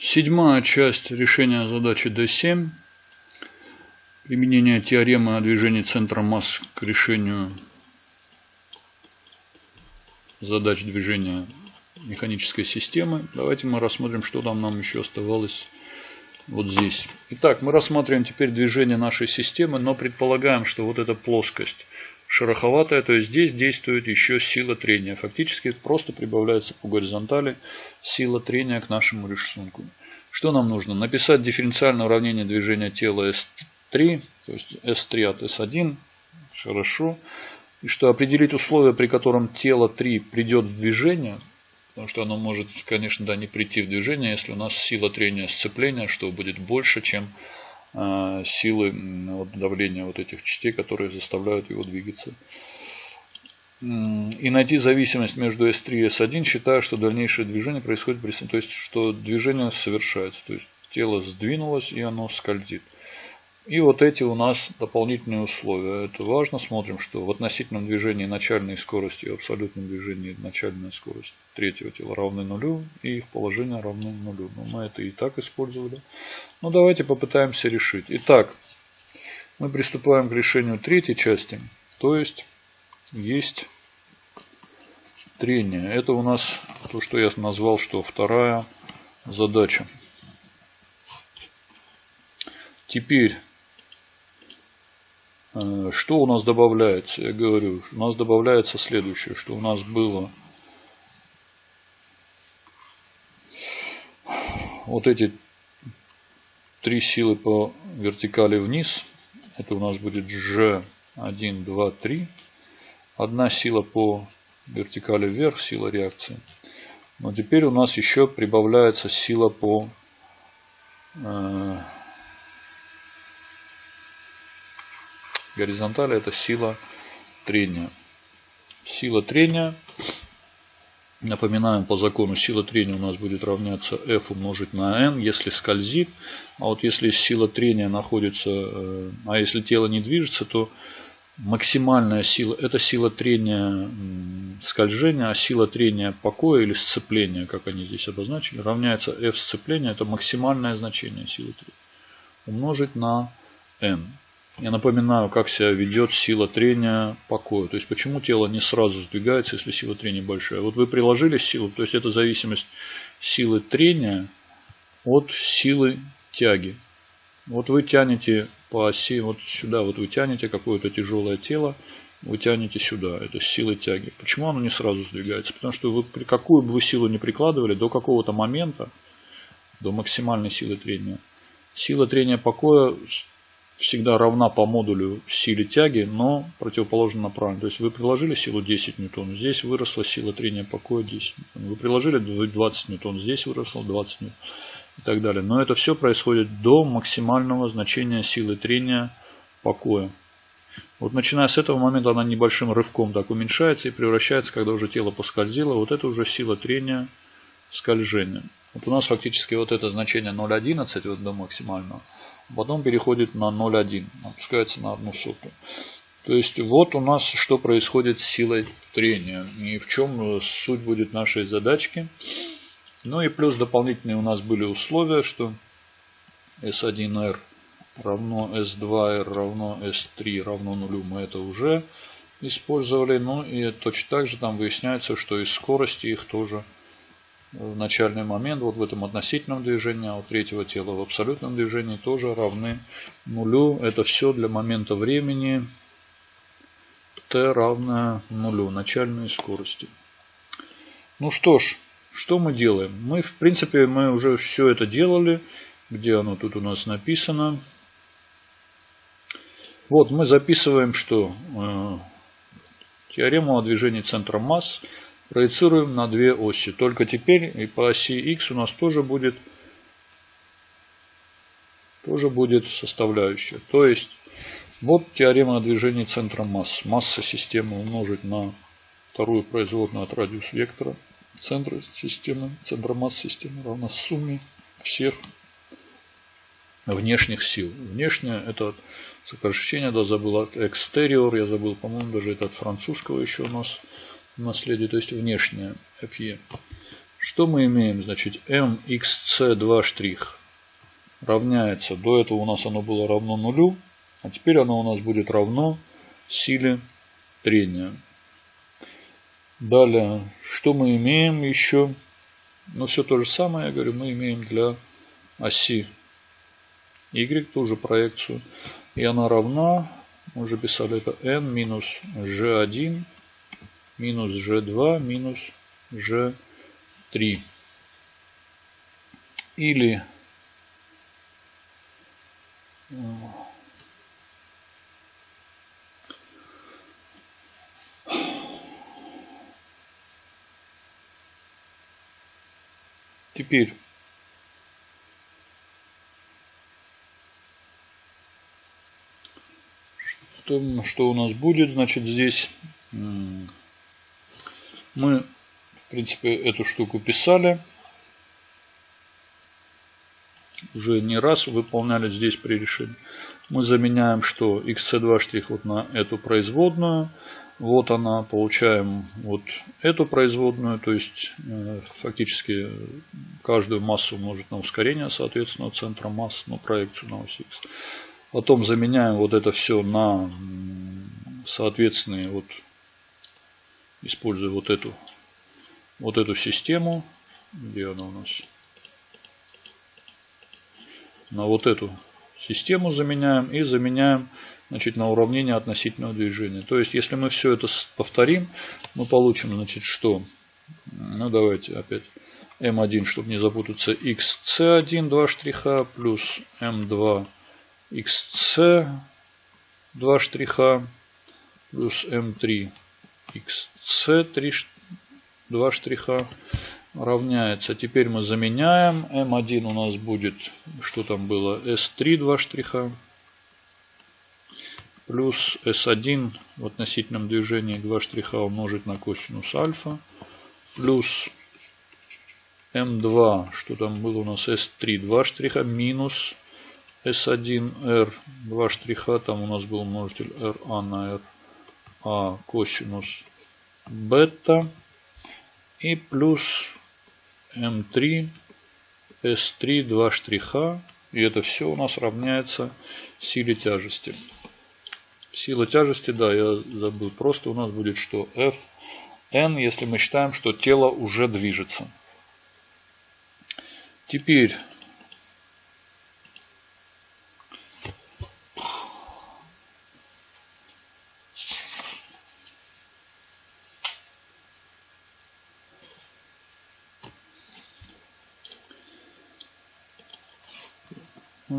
Седьмая часть решения задачи D7. Применение теоремы о движении центра масс к решению задач движения механической системы. Давайте мы рассмотрим, что там нам еще оставалось вот здесь. Итак, мы рассматриваем теперь движение нашей системы, но предполагаем, что вот эта плоскость шероховатая, то есть здесь действует еще сила трения. Фактически просто прибавляется по горизонтали сила трения к нашему рисунку. Что нам нужно? Написать дифференциальное уравнение движения тела S3, то есть S3 от S1. Хорошо. И что определить условия, при котором тело 3 придет в движение, потому что оно может, конечно, да, не прийти в движение, если у нас сила трения сцепления, что будет больше, чем силы вот, давления вот этих частей, которые заставляют его двигаться. И найти зависимость между S3 и S1, считая, что дальнейшее движение происходит при... То есть, что движение совершается. То есть, тело сдвинулось и оно скользит. И вот эти у нас дополнительные условия. Это важно. Смотрим, что в относительном движении начальной скорости и в абсолютном движении начальная скорость третьего тела равны нулю. И их положение равно нулю. Но мы это и так использовали. Ну давайте попытаемся решить. Итак, мы приступаем к решению третьей части. То есть, есть трение. Это у нас то, что я назвал, что вторая задача. Теперь что у нас добавляется? Я говорю, у нас добавляется следующее, что у нас было вот эти три силы по вертикали вниз. Это у нас будет G1, 2, 3. Одна сила по вертикали вверх, сила реакции. Но теперь у нас еще прибавляется сила по э, горизонтали это сила трения. Сила трения, напоминаем по закону, сила трения у нас будет равняться F умножить на N, если скользит. А вот если сила трения находится, э, а если тело не движется, то максимальная сила, это сила трения скольжения, а сила трения покоя или сцепления, как они здесь обозначили, равняется F сцепления, это максимальное значение силы трения, умножить на N. Я напоминаю, как себя ведет сила трения покоя. То есть, почему тело не сразу сдвигается, если сила трения большая. Вот вы приложили силу, то есть, это зависимость силы трения от силы тяги. Вот вы тянете по оси, вот сюда, вот вы тянете какое-то тяжелое тело, вы тянете сюда, это силы тяги. Почему оно не сразу сдвигается? Потому что вы какую бы вы силу не прикладывали, до какого-то момента, до максимальной силы трения, сила трения покоя всегда равна по модулю силе тяги, но противоположно направлена. То есть вы приложили силу 10 ньютон, здесь выросла сила трения покоя 10 ньютон. Вы приложили 20 ньютон, здесь выросло 20 ньютон и так далее. Но это все происходит до максимального значения силы трения покоя. Вот начиная с этого момента она небольшим рывком так уменьшается и превращается, когда уже тело поскользило. Вот это уже сила трения скольжения. Вот у нас фактически вот это значение 0,11 вот до максимального потом переходит на 0,1, опускается на одну сотую. То есть вот у нас что происходит с силой трения и в чем суть будет нашей задачки. Ну и плюс дополнительные у нас были условия, что S1R равно S2R равно S3 равно нулю. Мы это уже использовали. Ну и точно так же там выясняется, что и скорости их тоже в начальный момент, вот в этом относительном движении, а у третьего тела в абсолютном движении тоже равны нулю. Это все для момента времени t равное нулю, начальной скорости. Ну что ж, что мы делаем? Мы, в принципе, мы уже все это делали. Где оно тут у нас написано? Вот мы записываем, что э, теорему о движении центра масс – проецируем на две оси. Только теперь и по оси x у нас тоже будет, тоже будет составляющая. То есть, вот теорема о движении центра масс. Масса системы умножить на вторую производную от радиус вектора центра системы, центра масс системы равна сумме всех внешних сил. Внешнее это сокращение, да, забыл от exterior, я забыл, по-моему, даже это от французского еще у нас наследие, то есть внешнее FE. Что мы имеем? Значит, mxc2 штрих равняется, до этого у нас оно было равно нулю, а теперь оно у нас будет равно силе трения. Далее, что мы имеем еще? Ну, все то же самое, я говорю, мы имеем для оси y ту же проекцию. И она равна, мы уже писали это, n минус g1 минус g2 минус g3. Или Теперь что, что у нас будет? Значит, здесь мы, в принципе, эту штуку писали. Уже не раз выполняли здесь при решении. Мы заменяем что? xc2 штрих вот на эту производную. Вот она, получаем вот эту производную, то есть э, фактически каждую массу умножить на ускорение, соответственно, центра масс, на проекцию на ось x. Потом заменяем вот это все на соответственные, вот, используя вот эту, вот эту систему, где она у нас, на вот эту систему заменяем и заменяем значит, на уравнение относительного движения. То есть, если мы все это повторим, мы получим, значит, что? Ну, давайте опять. m1, чтобы не запутаться, xc1, два штриха, плюс m2, xc, два штриха, плюс m3, xc, 3, два штриха, равняется. Теперь мы заменяем. m1 у нас будет, что там было, s3, два штриха, плюс S1 в относительном движении 2 штриха умножить на косинус альфа, плюс m2, что там было у нас S3, 2 штриха, минус S1R, 2 штриха, там у нас был множитель RA на R, а косинус бета, и плюс m3, S3, 2 штриха, и это все у нас равняется силе тяжести. Сила тяжести, да, я забыл. Просто у нас будет что? F n, если мы считаем, что тело уже движется. Теперь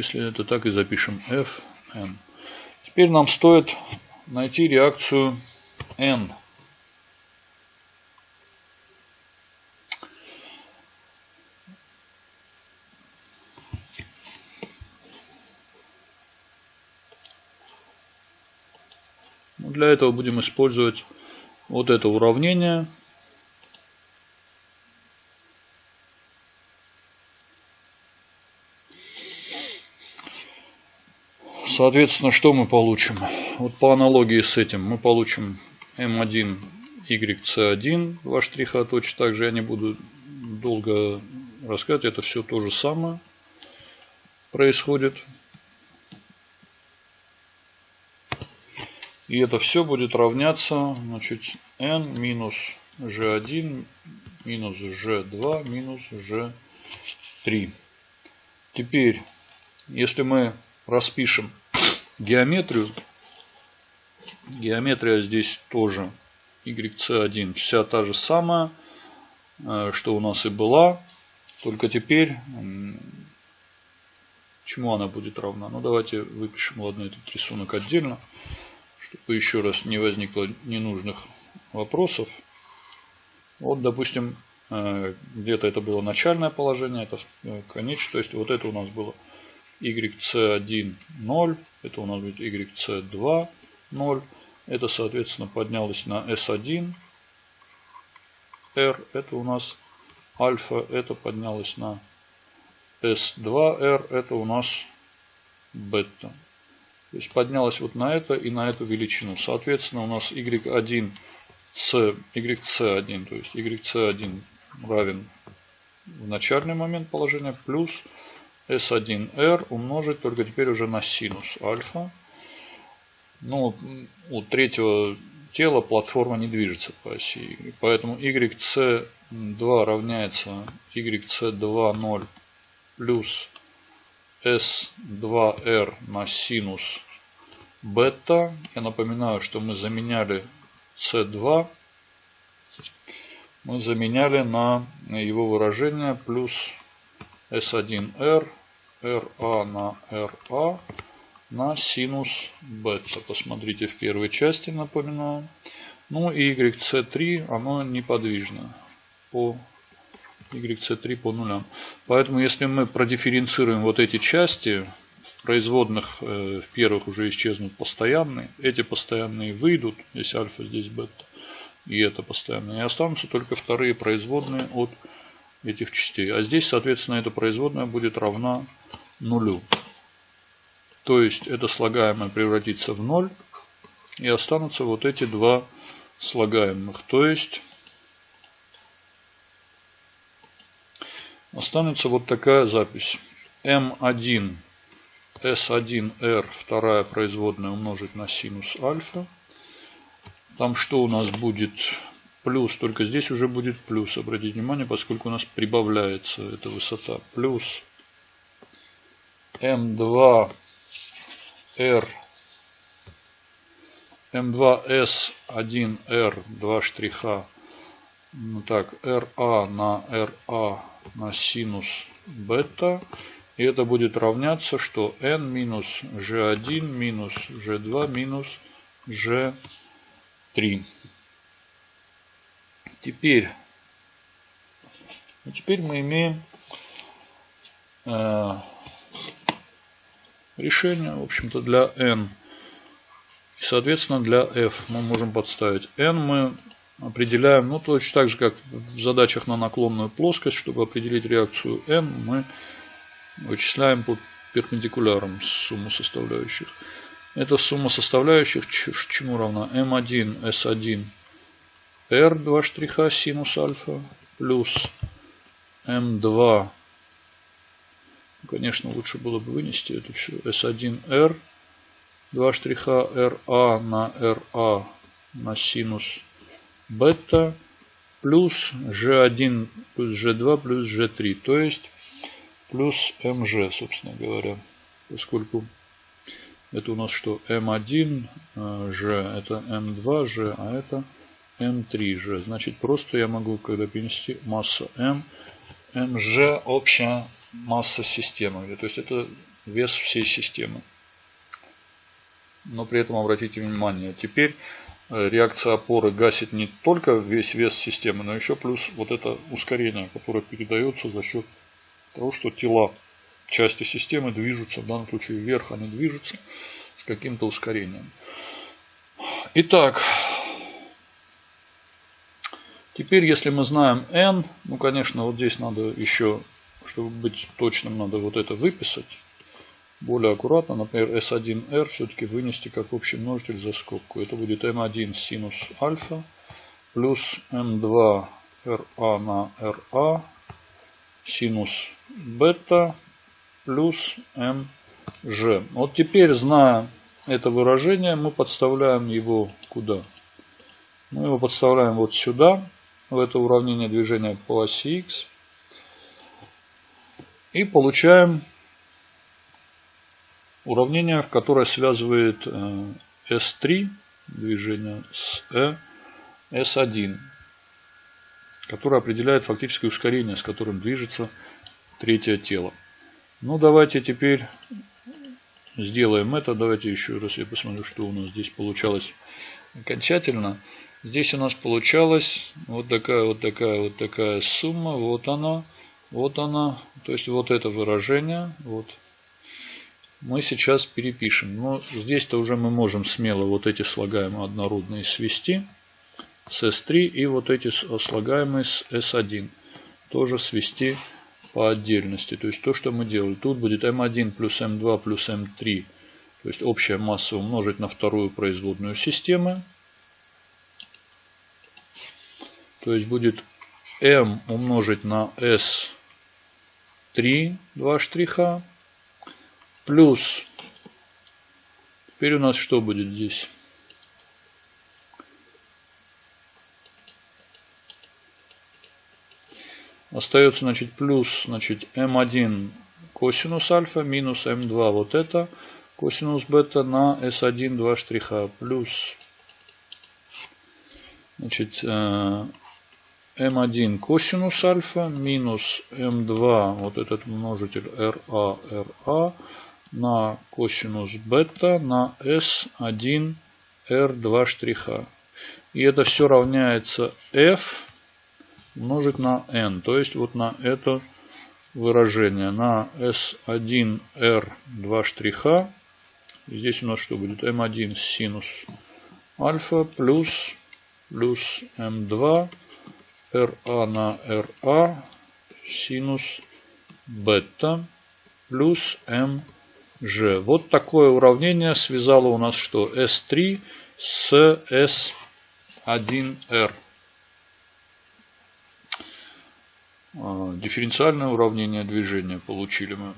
если это так и запишем f n. Теперь нам стоит найти реакцию N. Для этого будем использовать вот это уравнение. Соответственно, что мы получим? Вот по аналогии с этим мы получим m1 yc1, два штриха точно так же. Я не буду долго рассказывать, это все то же самое происходит. И это все будет равняться значит, n минус g1 минус g2 минус g3. Теперь, если мы распишем геометрию. Геометрия здесь тоже YC1 вся та же самая, э, что у нас и была. Только теперь чему она будет равна? Ну давайте выпишем, ладно, этот рисунок отдельно, чтобы еще раз не возникло ненужных вопросов. Вот, допустим, э, где-то это было начальное положение, это э, конечное, то есть вот это у нас было YC1 0, это у нас будет YC2 0, это соответственно поднялось на S1 R, это у нас альфа, это поднялось на S2R, это у нас бета. То есть поднялось вот на это и на эту величину. Соответственно, у нас y1 c, yc1, то есть yc1 равен в начальный момент положения плюс S1R умножить только теперь уже на синус альфа. Ну, у третьего тела платформа не движется по оси Y. Поэтому YC2 равняется YC2 плюс S2R на синус бета. Я напоминаю, что мы заменяли C2. Мы заменяли на его выражение плюс S1R, RA на RA на синус бета. Посмотрите в первой части, напоминаю. Ну и YC3, оно неподвижно по YC3 по нулям. Поэтому если мы продифференцируем вот эти части, производных э, в первых уже исчезнут постоянные. Эти постоянные выйдут, если альфа здесь бета, и это постоянные. И останутся только вторые производные от этих частей. А здесь, соответственно, эта производная будет равна нулю. То есть это слагаемое превратится в ноль. И останутся вот эти два слагаемых. То есть останется вот такая запись. m1 s1r вторая производная умножить на синус альфа. Там что у нас будет? Плюс, только здесь уже будет плюс. Обратите внимание, поскольку у нас прибавляется эта высота. Плюс m2 R M2S1R 2 штриха. Ну так RA на RA на синус бета. И это будет равняться что n минус g1 минус g2 минус g3 теперь теперь мы имеем э, решение, в общем-то, для n. И, соответственно, для f мы можем подставить n. Мы определяем, ну, точно так же, как в задачах на наклонную плоскость, чтобы определить реакцию n, мы вычисляем по перпендикулярам сумму составляющих. Эта сумма составляющих чему равна? m1, s1, r 2 штриха синус альфа плюс m2 Конечно, лучше было бы вынести это все. S1R, 2 штриха RA на RA на синус бета плюс G1 плюс G2 плюс G3. То есть плюс MG, собственно говоря. Поскольку это у нас что? M1 G, это M2G, а это M3G. Значит, просто я могу, когда перенести масса M, MG общая масса системы. То есть это вес всей системы. Но при этом обратите внимание, теперь э, реакция опоры гасит не только весь вес системы, но еще плюс вот это ускорение, которое передается за счет того, что тела части системы движутся, в данном случае вверх они движутся с каким-то ускорением. Итак, теперь если мы знаем n, ну конечно вот здесь надо еще чтобы быть точным, надо вот это выписать. Более аккуратно, например, S1R все-таки вынести как общий множитель за скобку. Это будет M1 синус альфа плюс M2 RA на RA синус бета плюс MG. Вот теперь, зная это выражение, мы подставляем его куда? Мы его подставляем вот сюда, в это уравнение движения по оси X. И получаем уравнение, в которое связывает S3 э, движение с E, S1, которое определяет фактическое ускорение, с которым движется третье тело. Ну, давайте теперь сделаем это. Давайте еще раз я посмотрю, что у нас здесь получалось окончательно. Здесь у нас получалась вот такая вот такая вот такая сумма. Вот она. Вот она, то есть вот это выражение, вот, мы сейчас перепишем. Но здесь-то уже мы можем смело вот эти слагаемые однородные свести с S3 и вот эти слагаемые с S1 тоже свести по отдельности. То есть то, что мы делали. Тут будет M1 плюс M2 плюс M3. То есть общая масса умножить на вторую производную системы. То есть будет M умножить на S S3 два штриха. Плюс теперь у нас что будет здесь? Остается, значит, плюс, значит, m1 косинус альфа минус m2 вот это косинус бета на s1 два штриха. Плюс значит m1 э, косинус альфа минус m2 вот этот множитель ra ra на косинус бета на s1 r2 штриха и это все равняется f умножить на n то есть вот на это выражение на S1R 2 штриха. Здесь у нас что будет? M1 синус альфа плюс, плюс M2 RA на RA синус бета плюс MG. Вот такое уравнение связало у нас что? S3 с S1R. А, дифференциальное уравнение движения получили мы.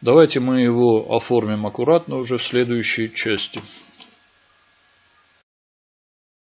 Давайте мы его оформим аккуратно уже в следующей части.